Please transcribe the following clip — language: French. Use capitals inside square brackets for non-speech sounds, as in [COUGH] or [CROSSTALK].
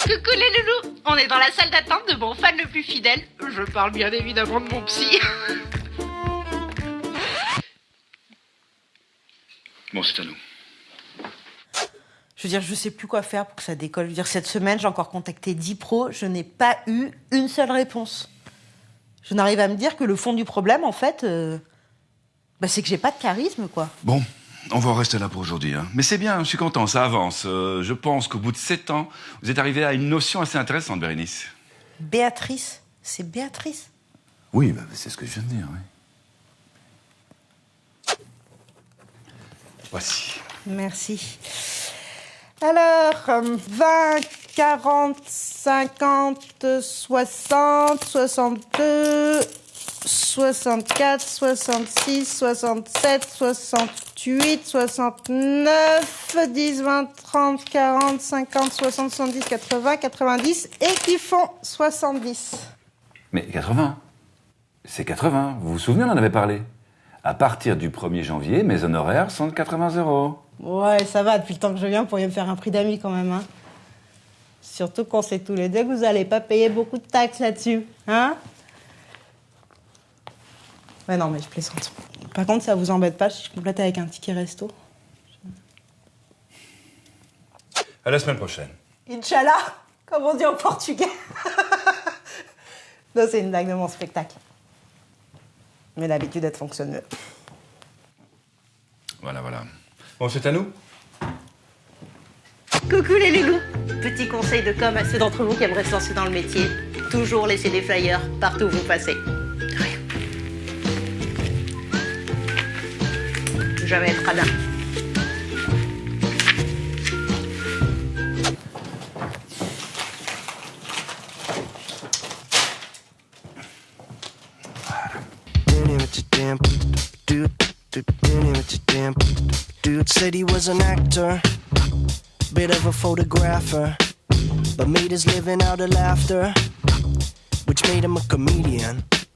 Coucou les loulous On est dans la salle d'attente de mon fan le plus fidèle. Je parle bien évidemment de mon psy. [LAUGHS] Bon, c'est à nous. Je veux dire, je sais plus quoi faire pour que ça décolle. Je veux dire, cette semaine, j'ai encore contacté 10 pros, je n'ai pas eu une seule réponse. Je n'arrive à me dire que le fond du problème, en fait, euh, bah, c'est que j'ai pas de charisme, quoi. Bon, on va en rester là pour aujourd'hui. Hein. Mais c'est bien, je suis content, ça avance. Euh, je pense qu'au bout de sept ans, vous êtes arrivé à une notion assez intéressante, Bérénice. Béatrice, c'est Béatrice. Oui, bah, c'est ce que je viens de dire, oui. Voici. Merci. Alors, euh, 20, 40, 50, 60, 62, 64, 66, 67, 68, 69, 10, 20, 30, 40, 50, 60, 70, 80, 90 et qui font 70. Mais 80 C'est 80, vous vous souvenez, on en avait parlé. À partir du 1er janvier, mes honoraires sont de 80 euros. Ouais, ça va, depuis le temps que je viens, vous pourriez me faire un prix d'amis quand même. Hein. Surtout qu'on sait tous les deux que vous n'allez pas payer beaucoup de taxes là-dessus. Hein Ouais, non, mais je plaisante. Par contre, ça vous embête pas si je complète avec un ticket resto À la semaine prochaine. Inch'Allah, comme on dit en portugais. [LAUGHS] non, c'est une blague de mon spectacle. Mais l'habitude, elle fonctionne mieux. Voilà, voilà. Bon, c'est à nous Coucou les loulous Petit conseil de com à ceux d'entre vous qui aimeraient se lancer dans le métier. Toujours laisser des flyers partout où vous passez. Être radin. Dude said he was an actor, bit of a photographer, but made his living out of laughter, which made him a comedian.